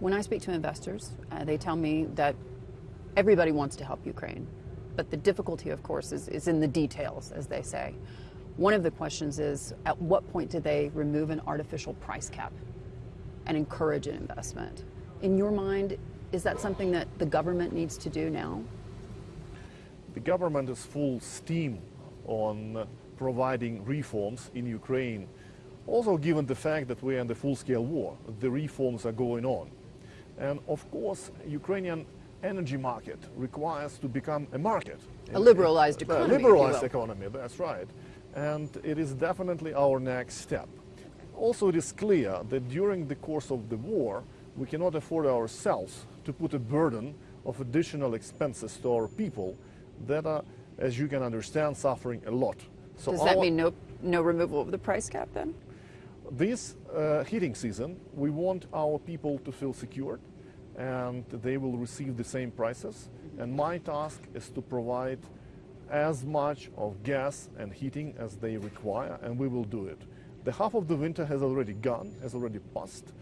When I speak to investors, uh, they tell me that everybody wants to help Ukraine, but the difficulty, of course, is, is in the details, as they say. One of the questions is at what point do they remove an artificial price cap and encourage an investment? In your mind, is that something that the government needs to do now? The government is full steam on providing reforms in Ukraine. Also given the fact that we're in the full-scale war, the reforms are going on. And of course, Ukrainian energy market requires to become a market. A liberalized economy. A liberalized economy, that's right. And it is definitely our next step. Also, it is clear that during the course of the war, we cannot afford ourselves to put a burden of additional expenses to our people that are, as you can understand, suffering a lot. So Does that mean no, no removal of the price cap then? This uh, heating season, we want our people to feel secured and they will receive the same prices. And my task is to provide as much of gas and heating as they require, and we will do it. The half of the winter has already gone, has already passed,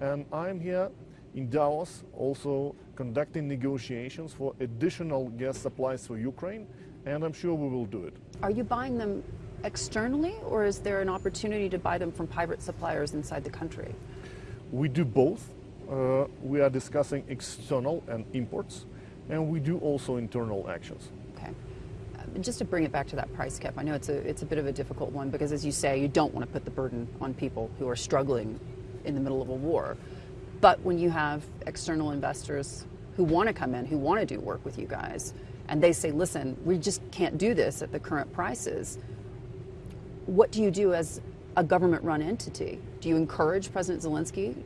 and I'm here in Davos also conducting negotiations for additional gas supplies for Ukraine, and I'm sure we will do it. Are you buying them externally, or is there an opportunity to buy them from private suppliers inside the country? We do both. Uh, we are discussing external and imports, and we do also internal actions. Okay. Uh, just to bring it back to that price cap, I know it's a, it's a bit of a difficult one because, as you say, you don't want to put the burden on people who are struggling in the middle of a war. But when you have external investors who want to come in, who want to do work with you guys, and they say, listen, we just can't do this at the current prices, what do you do as a government run entity? Do you encourage President Zelensky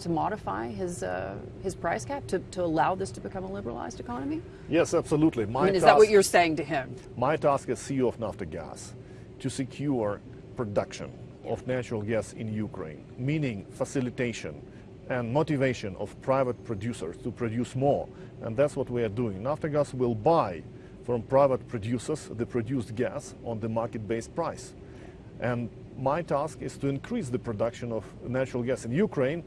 to modify his uh, his price cap to, to allow this to become a liberalized economy? Yes, absolutely. My I mean, is task, that what you're saying to him? My task as CEO of Naftogaz to secure production of natural gas in Ukraine, meaning facilitation and motivation of private producers to produce more. And that's what we are doing. Naftogaz will buy from private producers the produced gas on the market-based price. And my task is to increase the production of natural gas in Ukraine